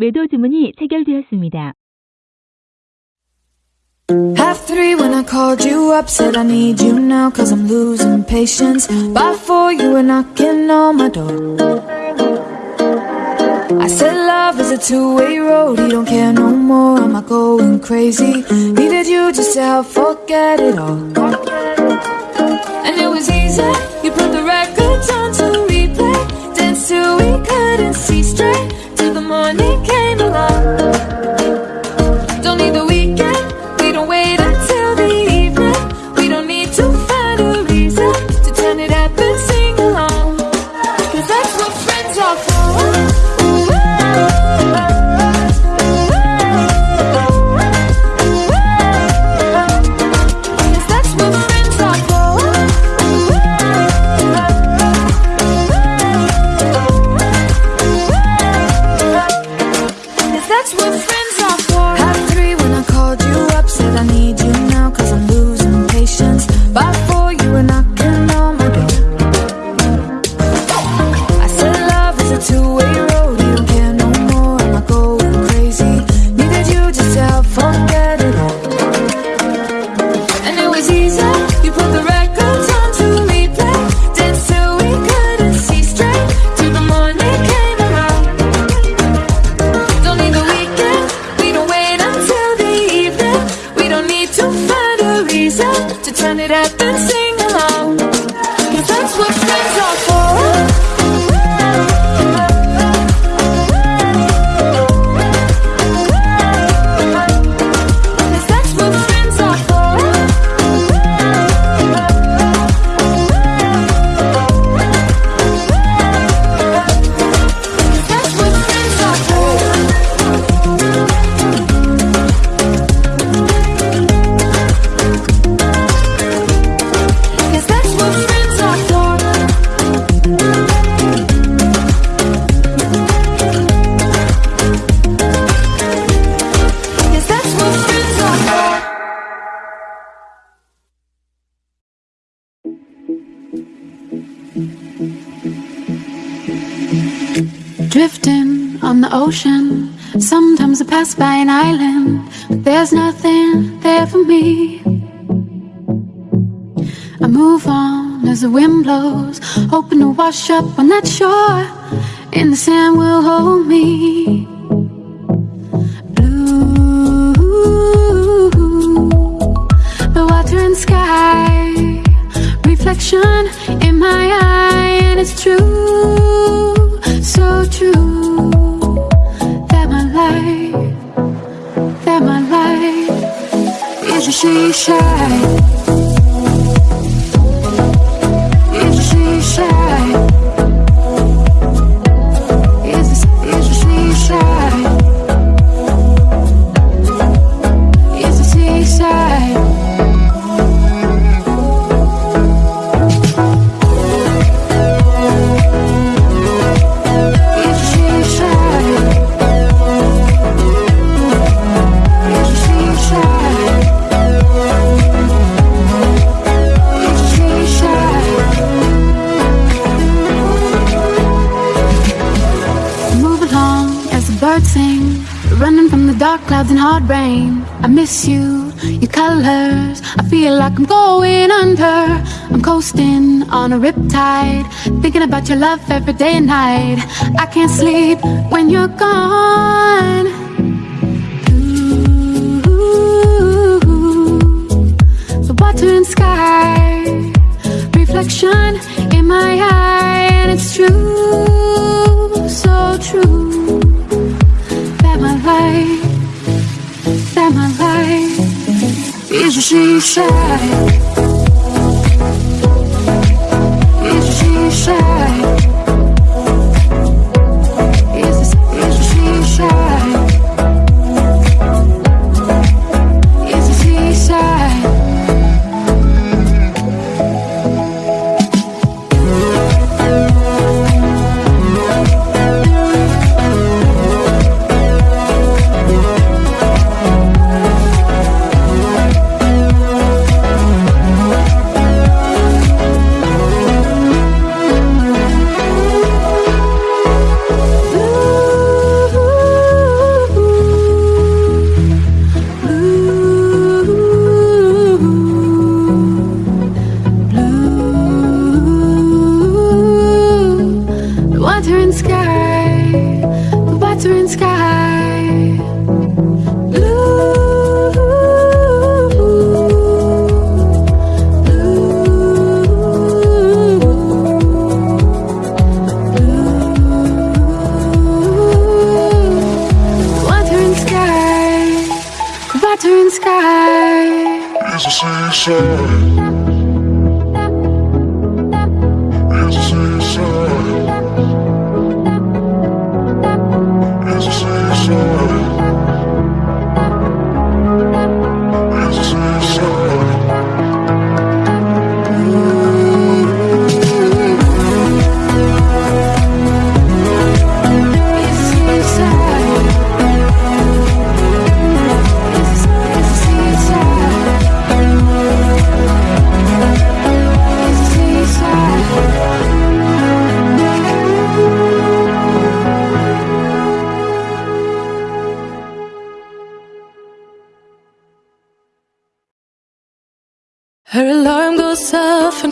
매도 주문이 체결되었습니다. Half three when I called you up, said I need you now cause I'm losing patience. By four you were knocking on my door. I said love is a two-way road, you don't care no more, am I going crazy? Needed you just to help forget it all. And it was easy, you put the records on to replay, dance till we couldn't see straight, till the morning came Sometimes by an island, but there's nothing there for me. I move on as the wind blows, hoping to wash up on that shore. And the sand will hold me. Blue, the water and sky, reflection in my eye, and it's true, she shine. On a riptide, thinking about your love every day and night. I can't sleep when you're gone.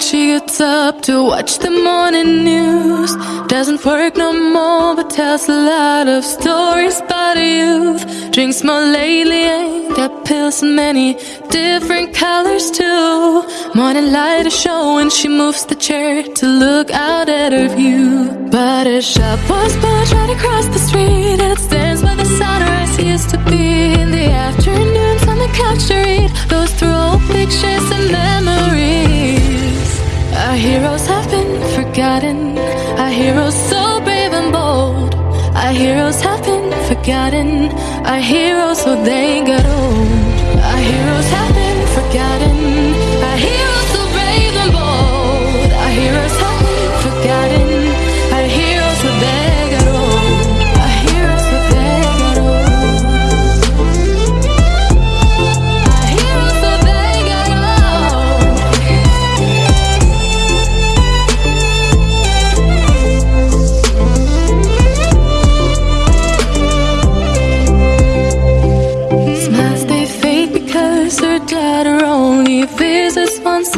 She gets up to watch the morning news. Doesn't work no more, but tells a lot of stories about youth. Drinks more lately, ain't got pills in many different colors too. Morning light is showing, she moves the chair to look out at her view. But a shop was built right across the street, it stands where the sunrise used to be in the afternoons on the couch to read. Goes through old pictures and memories. Our heroes have been forgotten. Our heroes so brave and bold. Our heroes have been forgotten. Our heroes so they got old. Our heroes have been forgotten.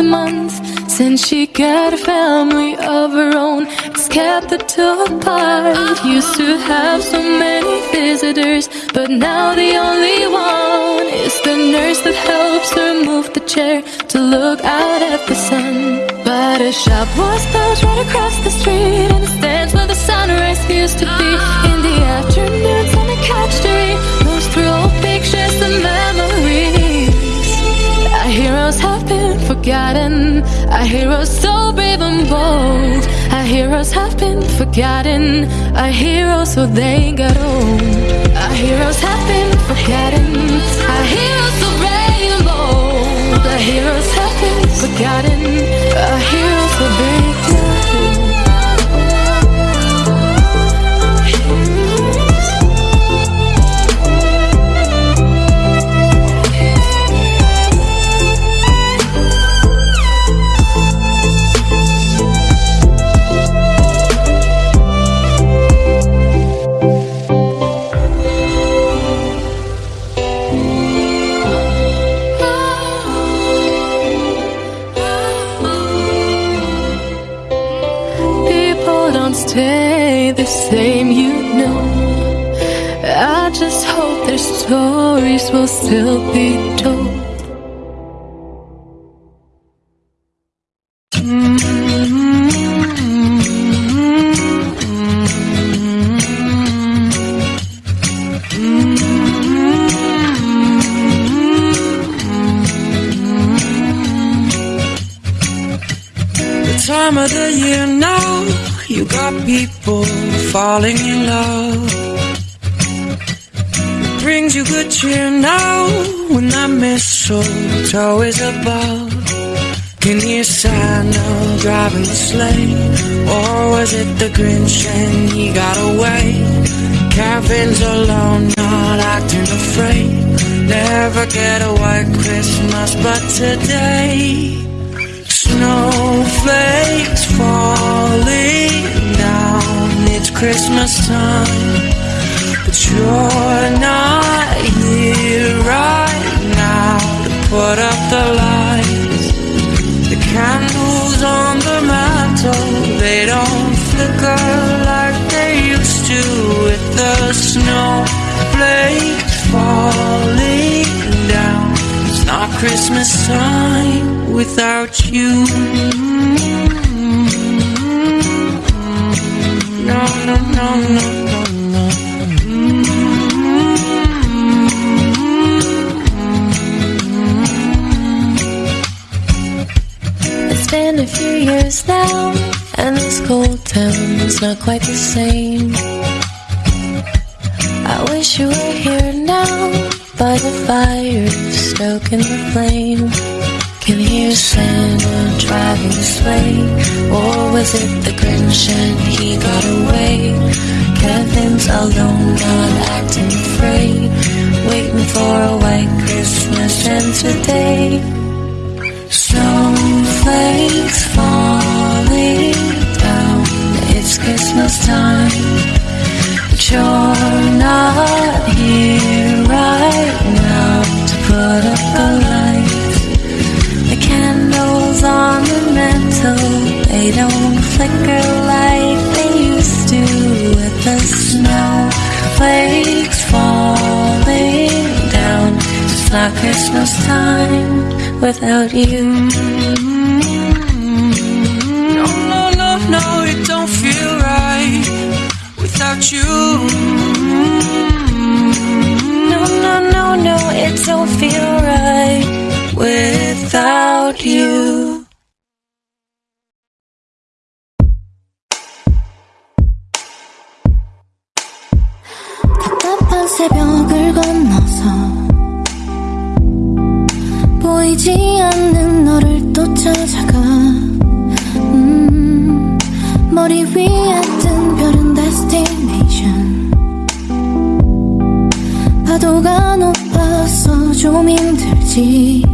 A month. Since she got a family of her own, it's kept the two apart. Used to have so many visitors, but now the only one is the nurse that helps her move the chair to look out at the sun. But a shop was built right across the street, and it stands where the sunrise used to be. In the afternoons on the couch to forgotten. Our heroes so brave and bold. Our heroes have been forgotten. Our heroes so they got old. Our heroes have been forgotten. Our heroes so brave and bold. Our heroes have been forgotten. Our heroes so they will still be told. The time of the year now, you got people falling in love. Brings you good cheer now when that mistletoe is above. Can you Santa driving the sleigh? Or was it the Grinch and he got away? Caravans alone, not acting afraid. Never get a white Christmas, but today. Snowflakes falling down. It's Christmas time, but you're not here right now to put up the lights. The candles on the mantle, they don't flicker like they used to with the snowflakes falling down. It's not Christmas time without you. Mm-hmm. No, no, no, no, no, years now, and this cold town's not quite the same. I wish you were here now, by the fire, stoking the flame. Can hear Santa driving the sleigh, or was it the Grinch and he got away? Kevin's alone, not acting afraid, waiting for a white Christmas and today snowflakes falling down. It's Christmas time, but you're not here right now to put up the lights. The candles on the mantel, they don't flicker like they used to with the snowflakes falling down. It's not Christmas time without you. without you. No, no, no, no, it don't feel right without you. 좀 힘들지.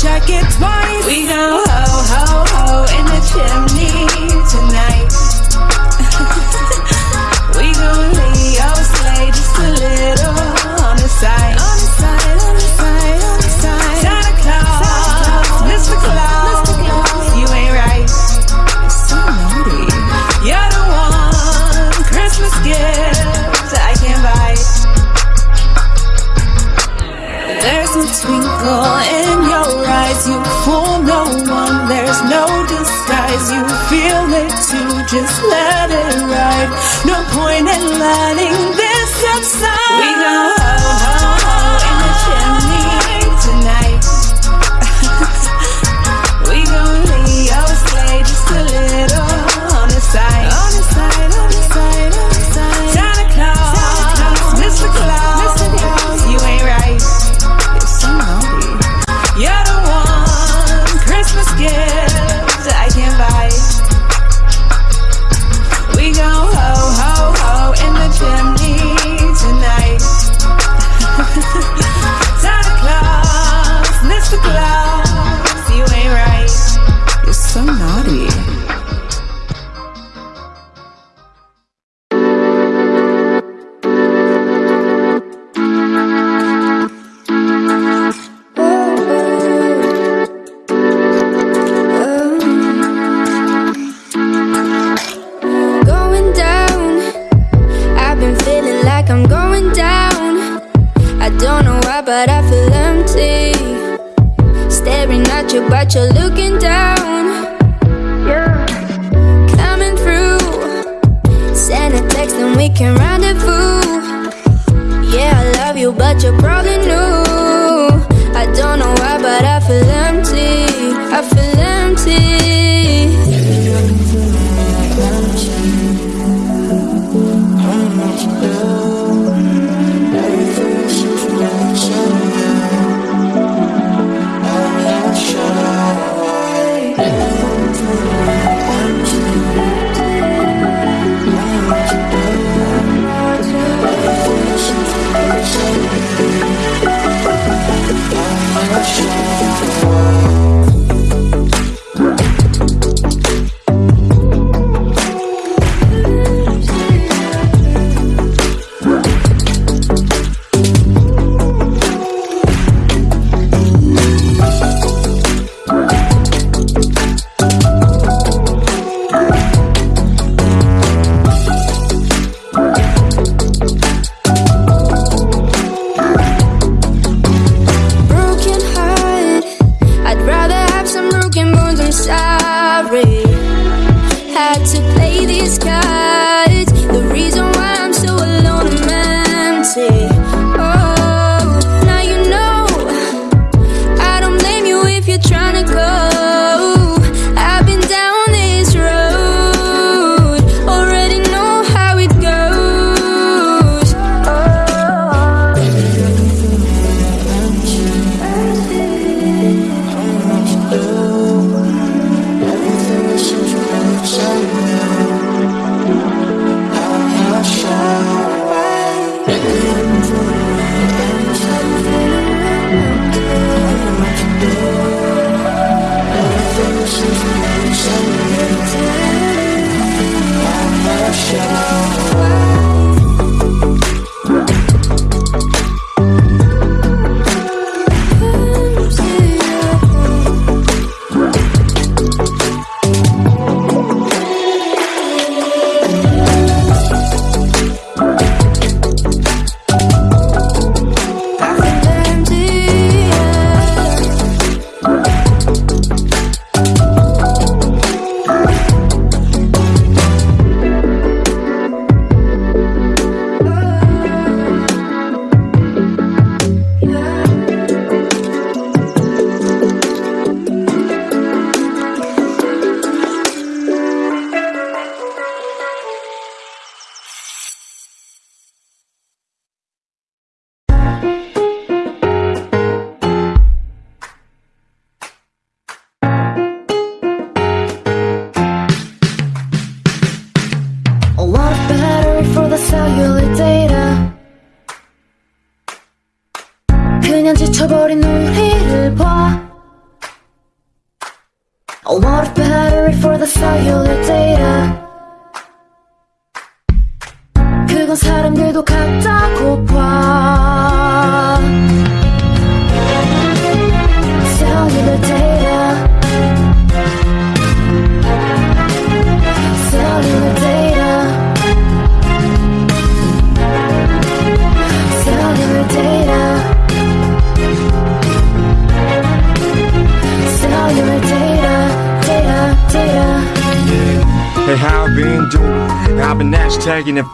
Just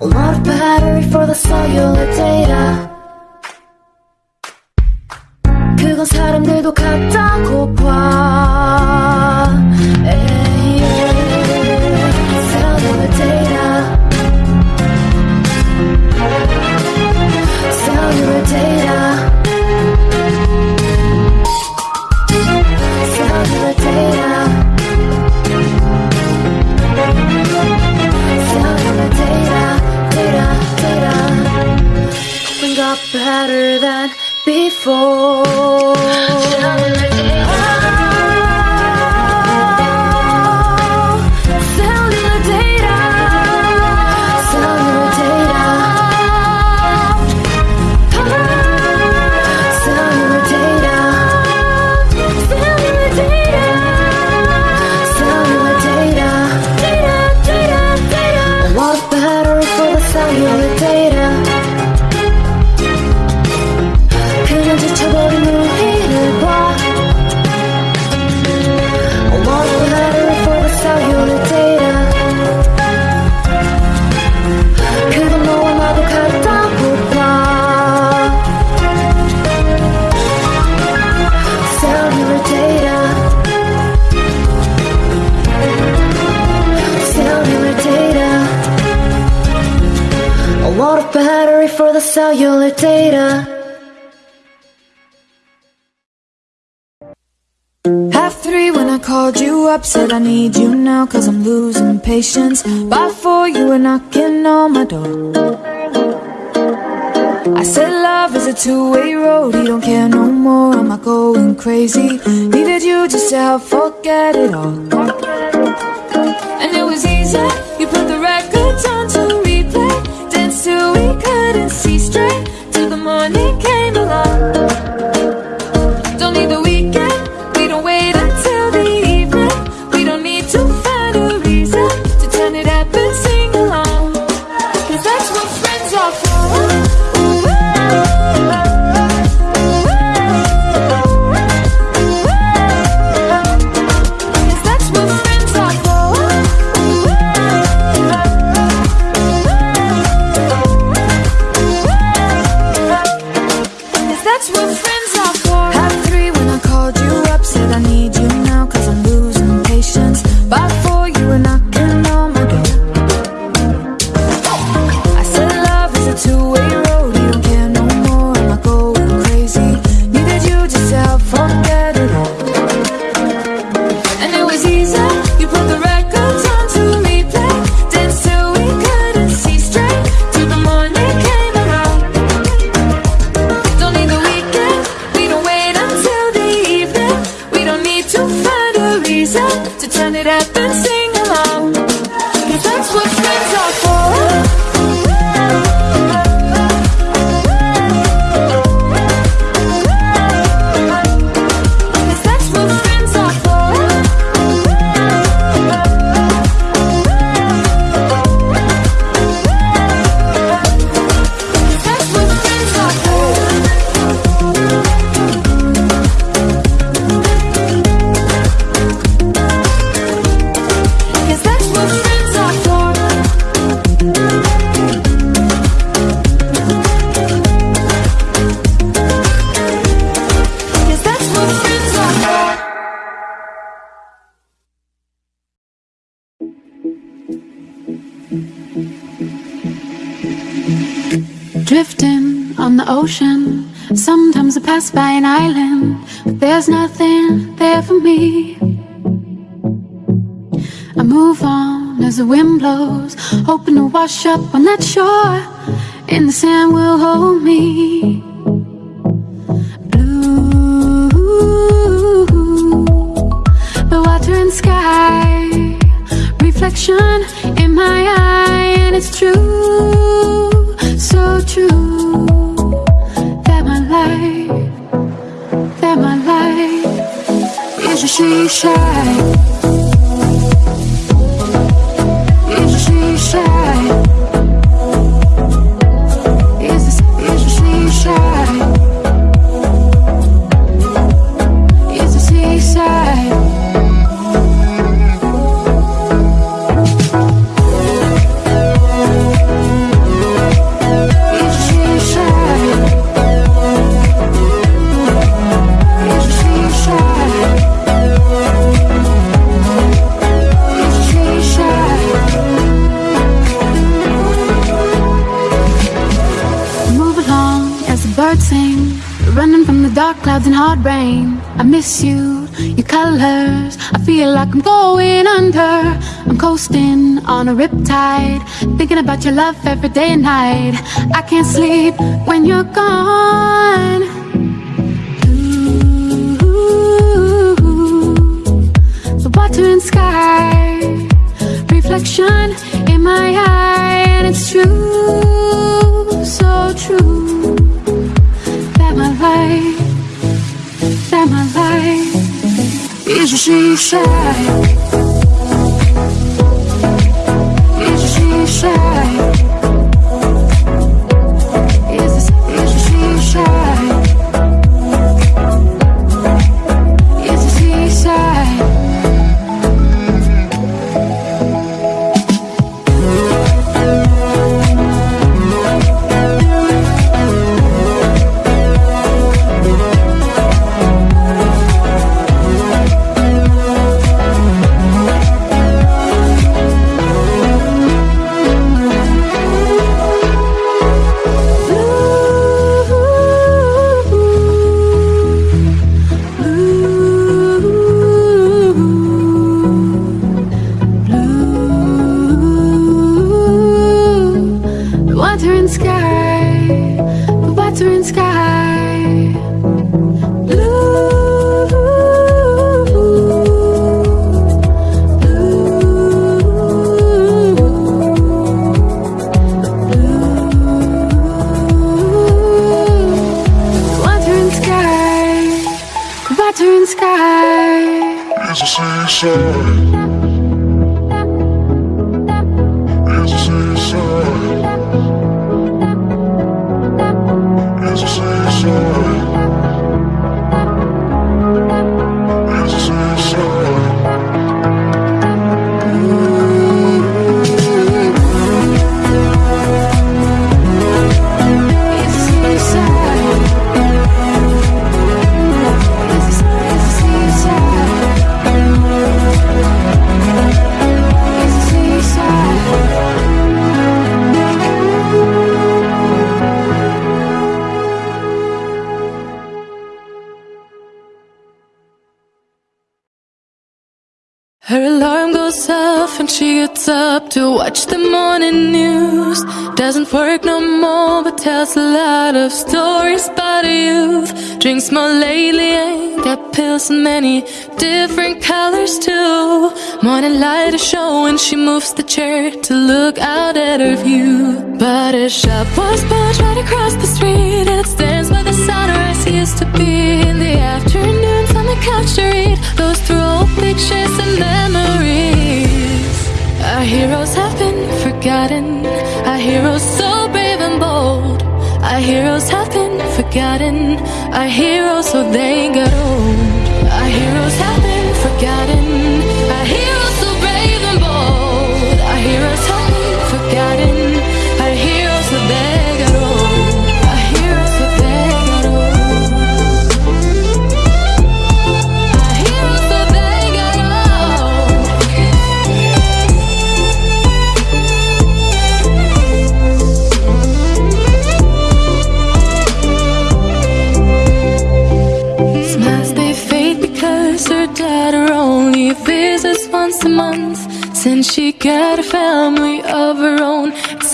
A lot of battery for the cellular data 그건 사람들도 같다고 봐 cellular data. Half three when I called you up Said I need you now cause I'm losing patience. By four you were knocking on my door. I said love is a two-way road You don't care no more, am I going crazy? Needed you just to help forget it all. And it was easy, you put the records on straight to the morning By an island, but there's nothing there for me. I move on as the wind blows, hoping to wash up on that shore, and the sand will hold me. About your love every day and night. I can't sleep when you're gone. Ooh, the water and sky, reflection in my eye, and it's true, so true that my life, that my life is a she shy, is at view. But her shop was built right across the street, it stands by the sunrise used to be in the afternoons on the couch to read those through old pictures and memories. Our heroes have been forgotten. Our heroes so brave and bold. Our heroes have been forgotten. Our heroes so they got old.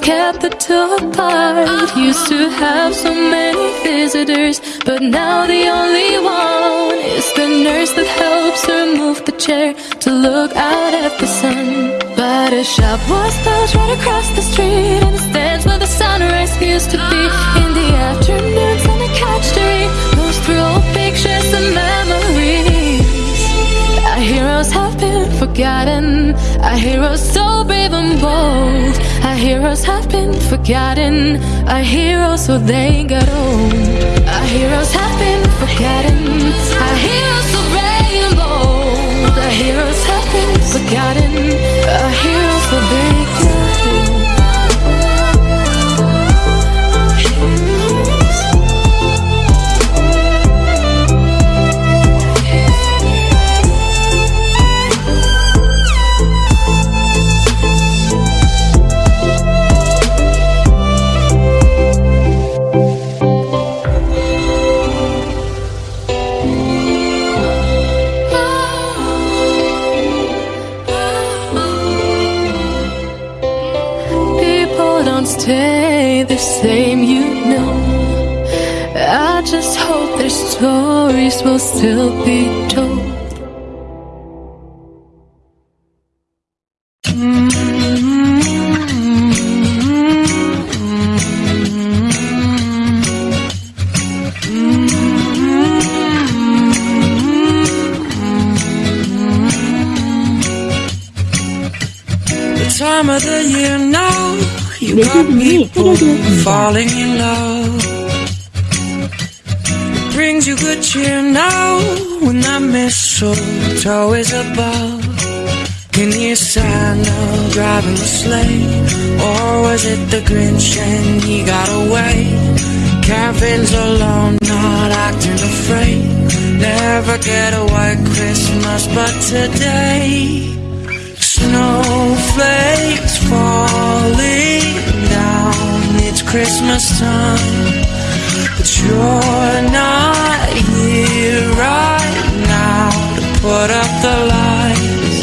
Kept the two apart. Used to have so many visitors, but now the only one is the nurse that helps her move the chair to look out at the sun. But a shop was built right across the street, and it stands where the sunrise used to be. In the afternoons, on a couch to read, goes through old pictures and memories. Our heroes have been forgotten. Our heroes so heroes have been forgotten. Our heroes so they got old. Our heroes have been forgotten. Our heroes so brave and bold. Our heroes have been forgotten. stories will still be told. time of the year now you got me falling in love you good cheer now when that mistletoe is above. Can you Santa driving the sleigh? Or was it the Grinch and he got away? Kevin's alone, not acting afraid. Never get a white Christmas, but today. Snowflakes falling down. It's Christmas time, but you're not here right now to put up the lights.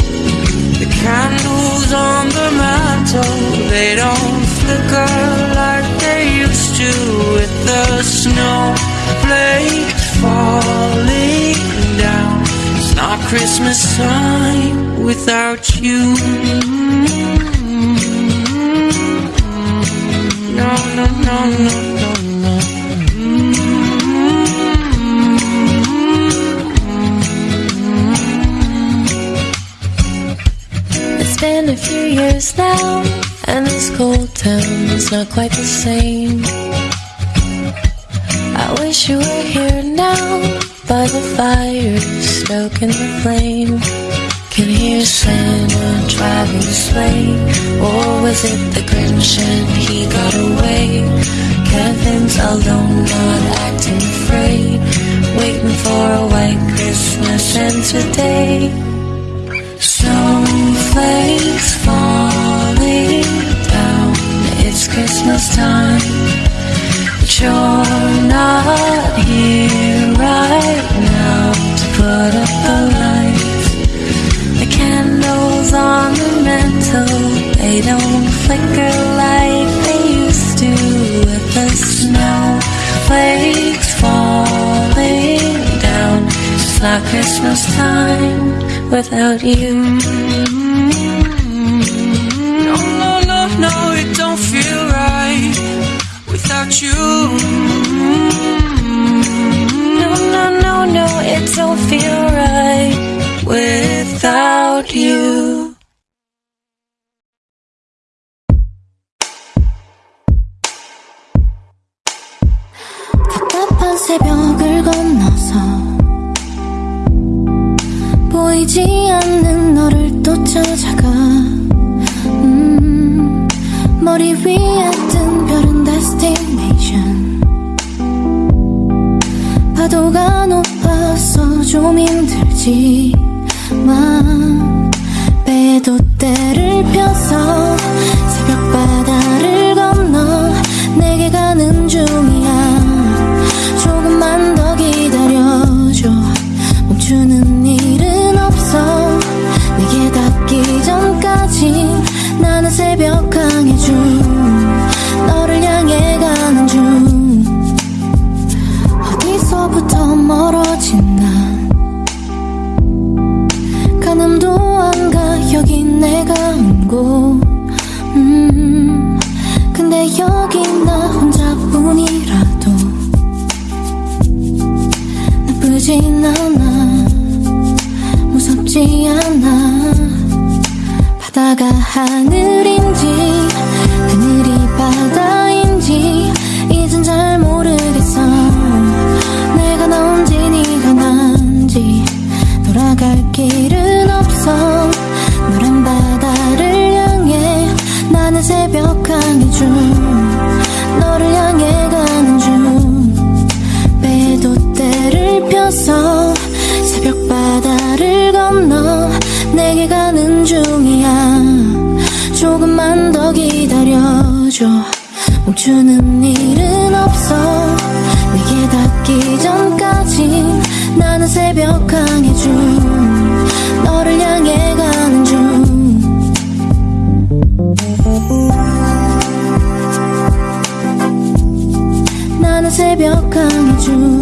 The candles on the mantle, they don't flicker like they used to with the snowflakes falling down. It's not Christmas time without you. No, no, no, no. Few years now, and this cold town is not quite the same. I wish you were here now, by the fire, stoking the flame. Can hear Santa driving the sleigh, or was it the Grinch and he got away? Kevin's alone, not acting afraid, waiting for a white Christmas, and today. Snowflakes falling down. It's Christmas time, but you're not here right now to put up the lights. The candles on the mantle, they don't flicker like they used to with the snowflakes falling down. It's not Christmas time without you. Without you. No, no, no, no, it don't feel right without you. 새벽을 건너서 보이지 않는 너를 또 찾아가 음, 머리 위에 뜬 별은 destination 파도가 높아서 좀 힘들지만 배도 때를 펴서 새벽 바다를 건너 내게 가는 중이야 하늘이 멈춰. 멈추는 일은 없어. 내게 닿기 전까지 나는 새벽 항해 중 너를 향해 가는 중. 나는 새벽 항해 중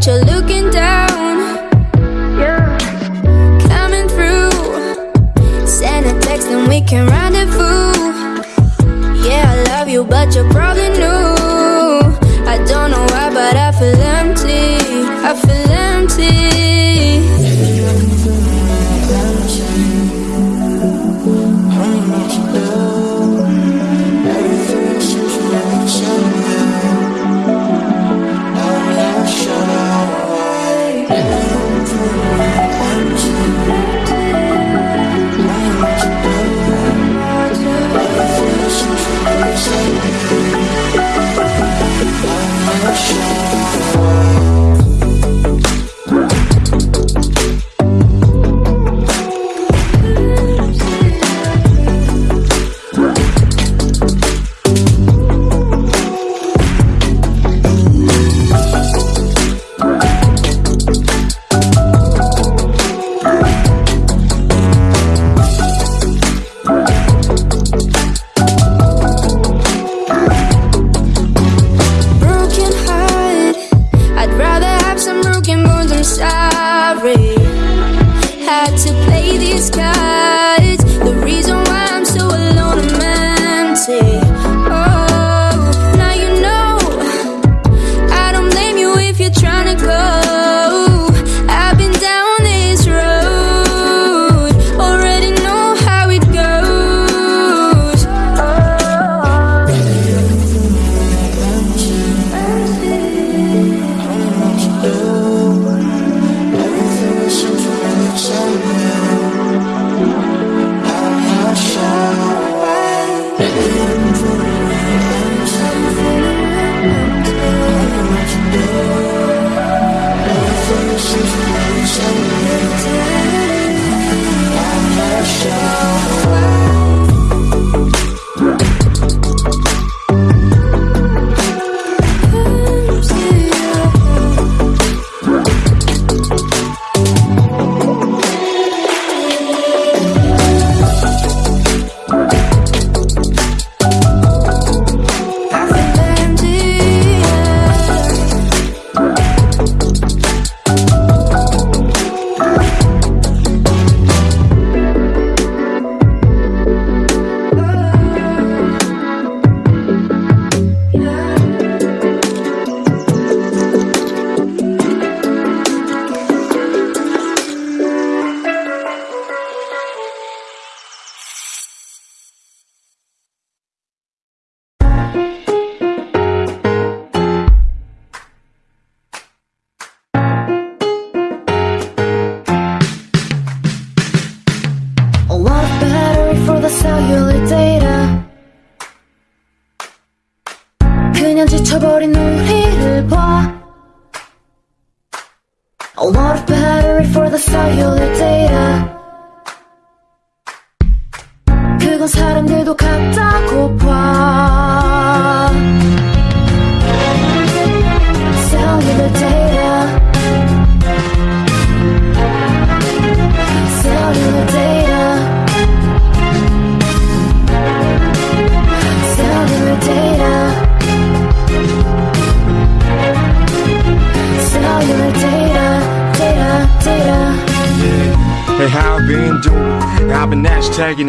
at you, you're looking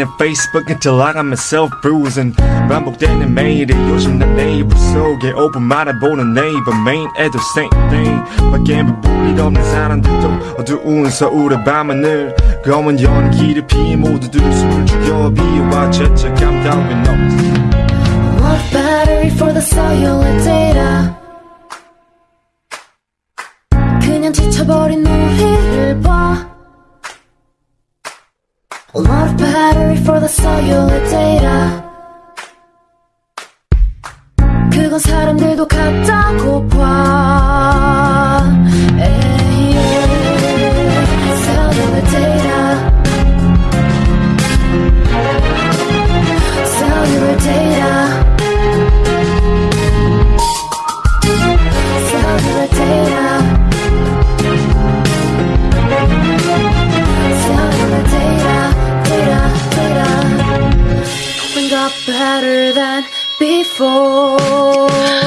until I got myself bruising. 반복되는 매일이 요즘 난 네이버 속에 오픈 말해보는 네이버 메인 애도 same thing. 밖에 불빛 없는 사람들도 어두운 서울의 밤하늘 검은 연기를 피해 모두들 숨을 죽여 비와 죄책감 따윈 없어. What battery for the cellular data? 그냥 지쳐버린 우리를 봐. Of battery for the cellular data. 그건 사람들도 같다고 봐. 에 better than before.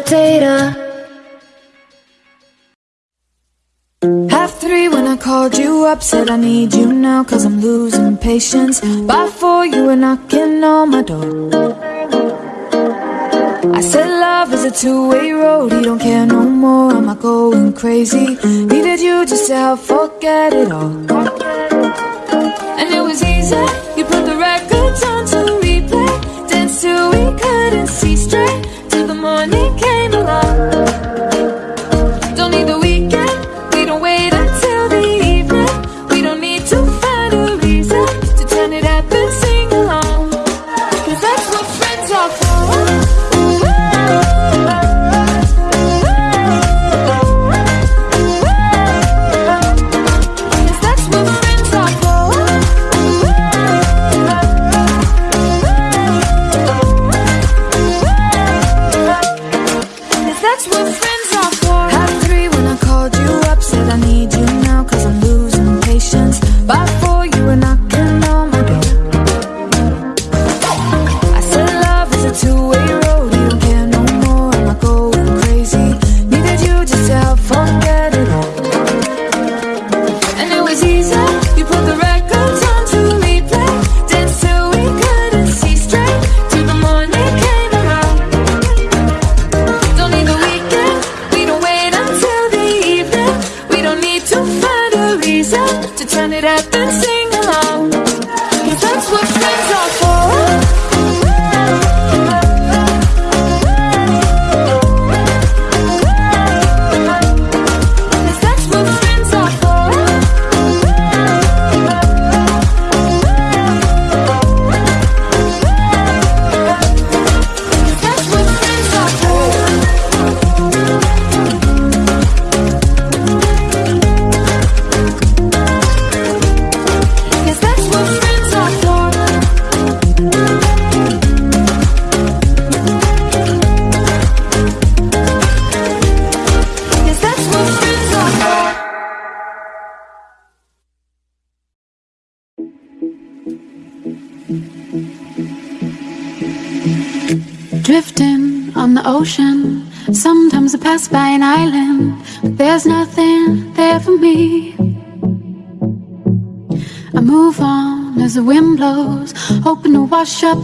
Data. Half three when I called you up, said I need you now, cause I'm losing patience. By four, you were knocking on my door. I said love is a two-way road, he don't care no more, am I going crazy? Needed you just to help forget it all. And it was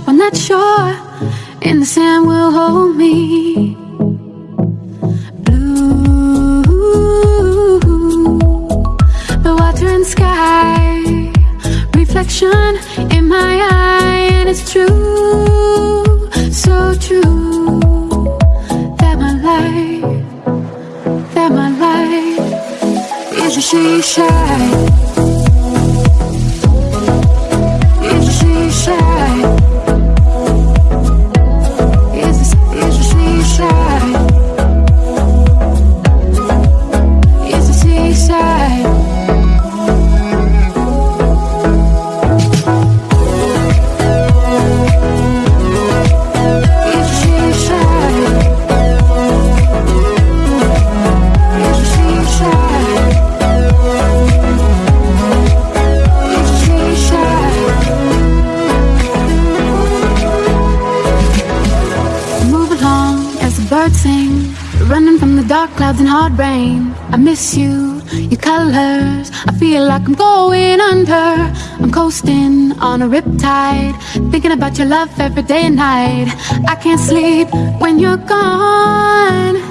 on that shore, on a riptide, thinking about your love every day and night. I can't sleep when you're gone.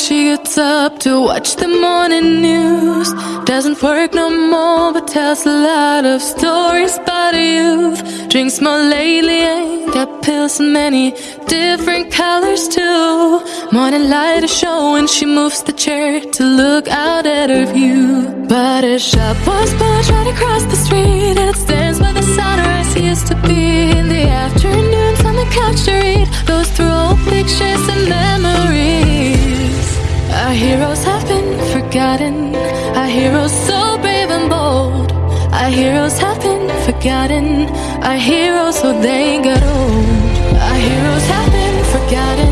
She gets up to watch the morning news. Doesn't work no more, but tells a lot of stories about her youth. Drinks more lately, ain't got pills in many different colors too. Morning light is showing, she moves the chair to look out at her view. But her shop was built right across the street, it stands where the sunrise used to be in the afternoons on the couch to read. Goes through old pictures and memories. Our heroes have been forgotten. Our heroes so brave and bold. Our heroes have been forgotten. Our heroes so they got old. Our heroes have been forgotten.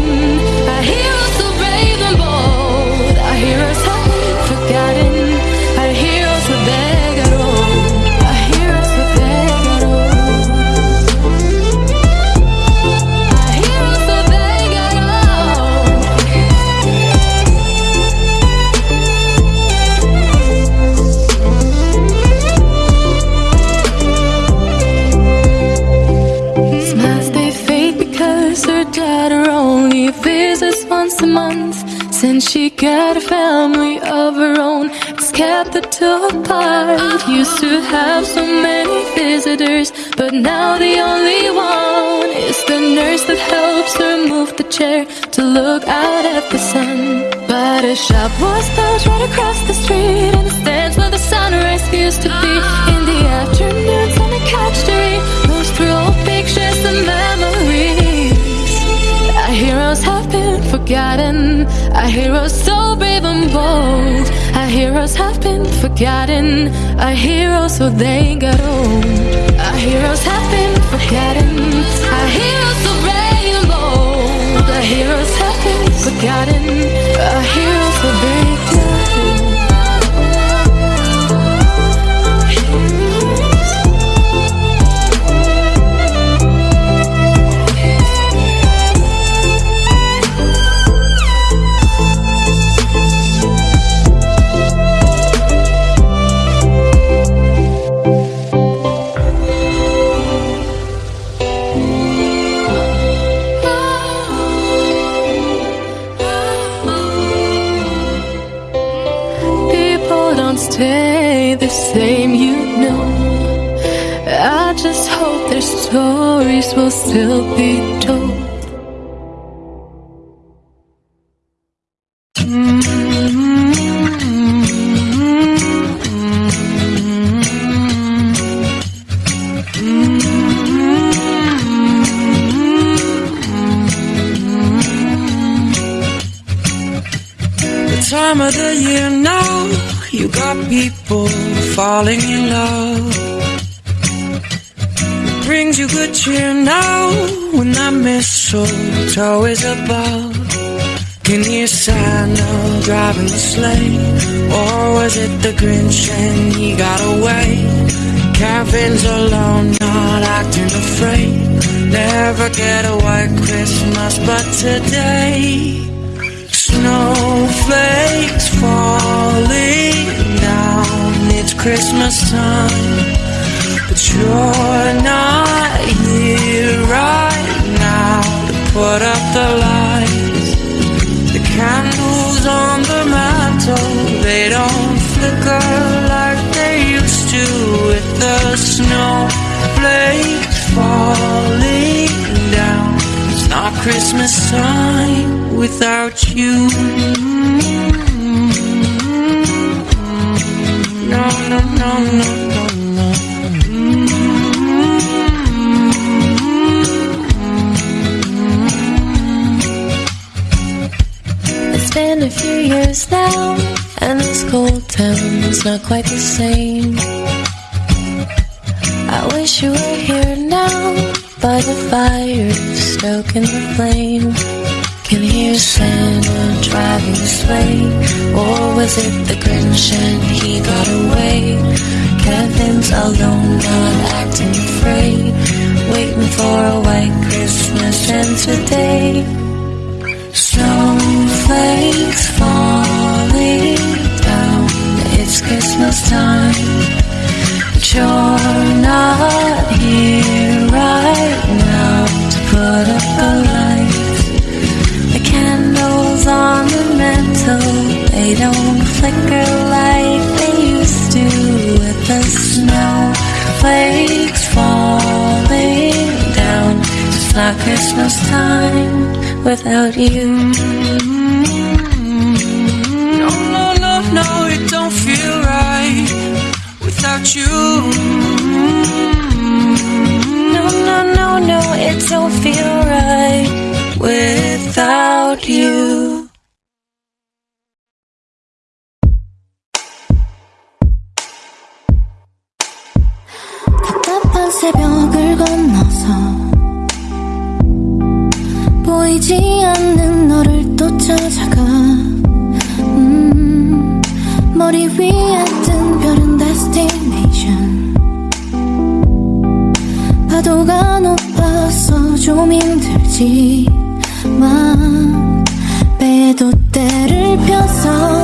Since she got a family of her own, it's kept the two apart. Used to have so many visitors, but now the only one is the nurse that helps her move the chair to look out at the sun. But a shop was built right across the street, and the stands where the sunrise used to be. In the afternoons on the couch to read, those through old pictures and forgotten. Our heroes so brave and bold. Our heroes have been forgotten. Our heroes so they got old. Our heroes have been forgotten. Our heroes so brave and bold. Our heroes have been forgotten. Our heroes same, you know. I just hope their stories will still be told. The time of the year now, you got people falling in love. Brings you good cheer now when that mistletoe is above. Can you Santa driving the sleigh? Or was it the Grinch and he got away? Kevin's alone, not acting afraid. Never get a white Christmas, but today. Snowflakes falling down. It's Christmas time, but you're not here right now to put up the lights. The candles on the mantle, they don't flicker like they used to with the snowflakes falling Christmas time without you. No, no, no, no, no. It's been a few years now, and this cold town's not quite the same. I wish you were here now, by the fire, stoking the flame. Can hear Santa driving the sleigh, or was it the Grinch and he got away? Kevin's alone, not acting afraid, waiting for a white Christmas, and today. Snowflakes falling down. It's Christmas time, but you're not here right put up the lights. The candles on the mantle, they don't flicker like they used to with the snowflakes falling down. It's not Christmas time without you. Don't feel right without you. 때를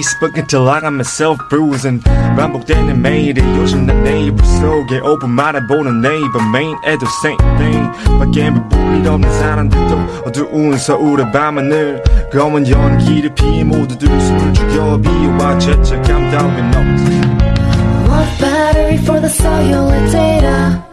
Facebook until I got myself bruising. Rumble then and made it. Usually the neighbor so get open my bone and neighbor main at the same thing. But can't be bullied on the side and the door. so out of bamboo. Going young, keep the PM all to do. So be watch at your down and up. Battery for the cellular data?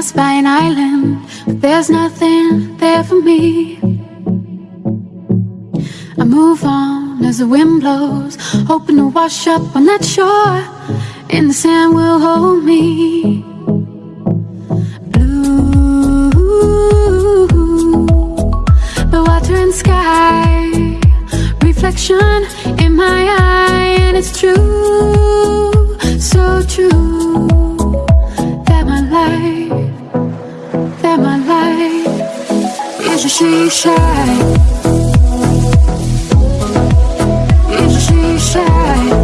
passed by an island, but there's nothing there for me. I move on as the wind blows, hoping to wash up on that shore, and the sand will hold me. Blue, the water and sky, reflection in my eye, and it's true, so true. She's shy? Is she shy?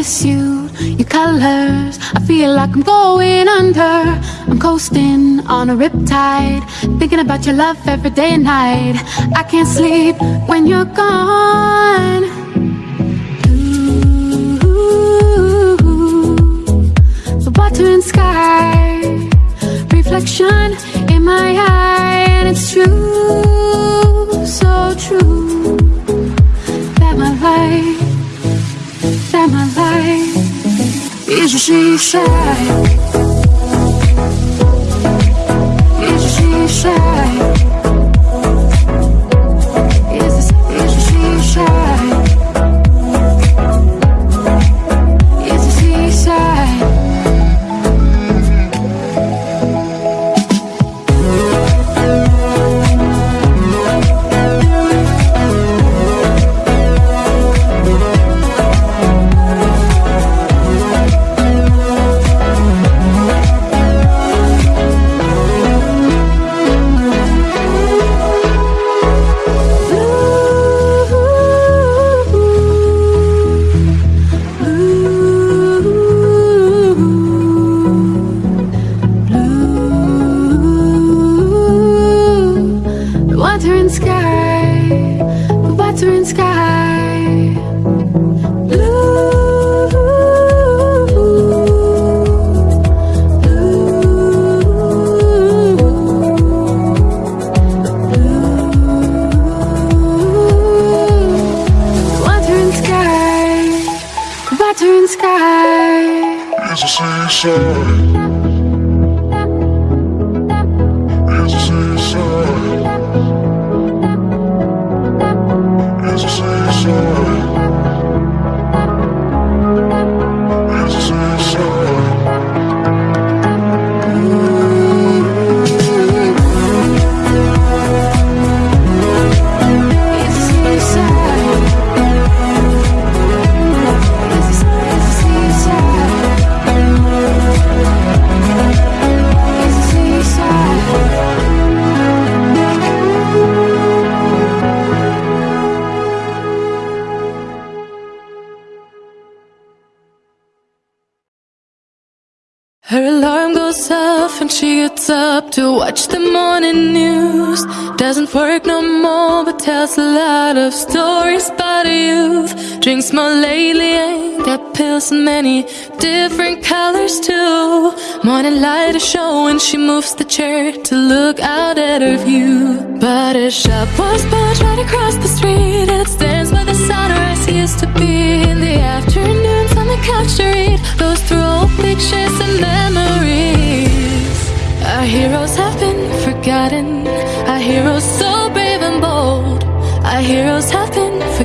miss you, your colors I feel like I'm going under. I'm coasting on a riptide Thinking about your love every day and night. I can't sleep when you're gone. Ooh, The water and sky Reflection in my eyes. She shy.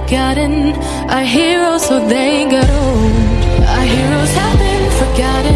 forgotten. Our heroes, so they got old. Our heroes have been forgotten.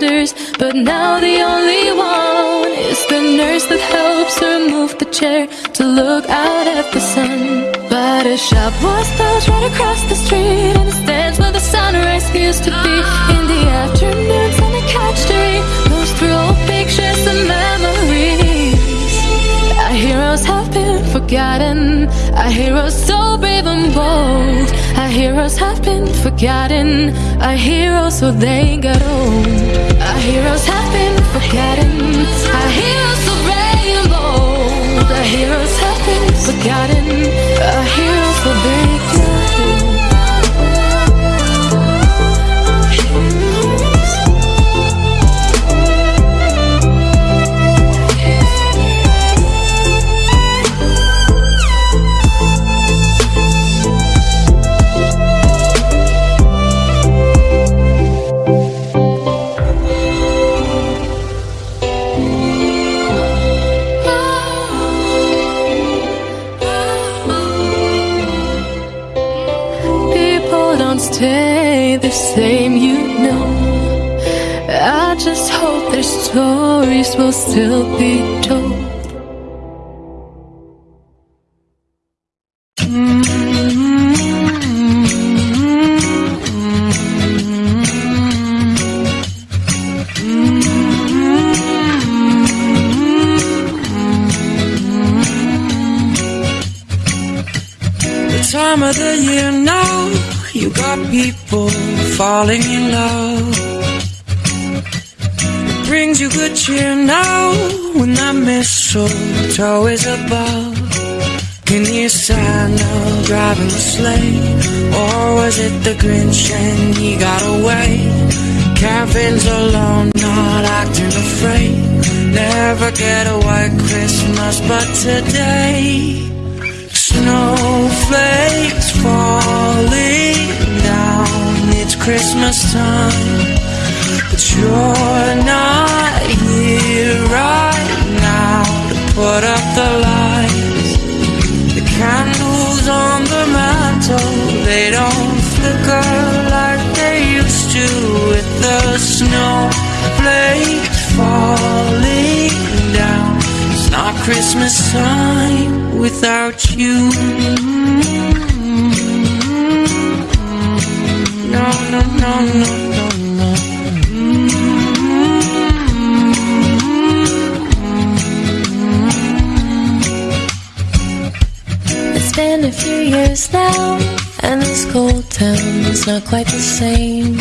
But now the only one is the nurse that helps her move the chair to look out at the sun. But a shop was built right across the street, and it stands where the sunrise used to be. In the afternoons, on a couch to moves through old pictures and memories. Our heroes have been forgotten. Our heroes so brave and bold. Our heroes have been forgotten. Our heroes so they got old. Our heroes have been forgotten. Our heroes so brave and bold. Our heroes have been forgotten. Our heroes will still be told. Time of the year now, you got people falling in love. Now when that mistletoe is above. Can you Santa driving the sleigh? Or was it the Grinch and he got away? Kevin's alone, not acting afraid. Never get a white Christmas, but today. Snowflakes falling down. It's Christmas time, but you're not here right now to put up the lights. The candles on the mantle, they don't flicker like they used to with the snowflakes falling down. It's not Christmas time without you. No, no, no, no, no, years now, and this cold town is not quite the same.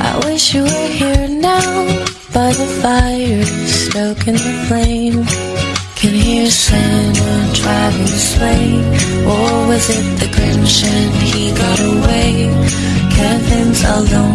I wish you were here now, by the fire, stoking the flame. Can hear Santa driving the sleigh, or was it the Grinch and he got away? Kevin's alone,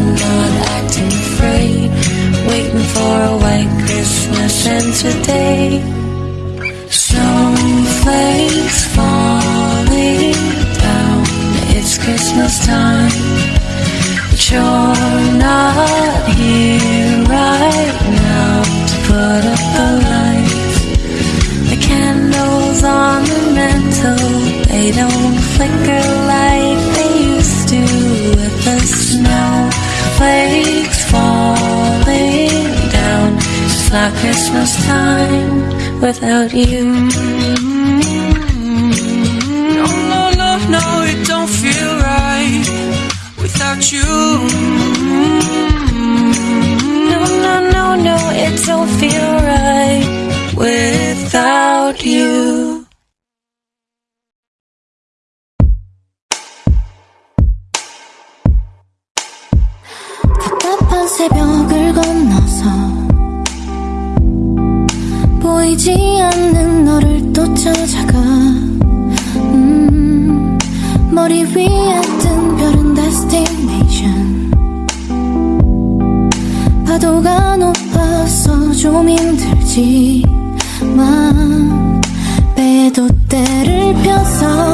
Christmas time without you. No, no, no, no, it don't feel right without you. No, no, no, no, it don't feel right without you. 찾아가. 음, 머리 위에 뜬 별은 destination. 파도가 높아서 좀 힘들지만 배도 때를 펴서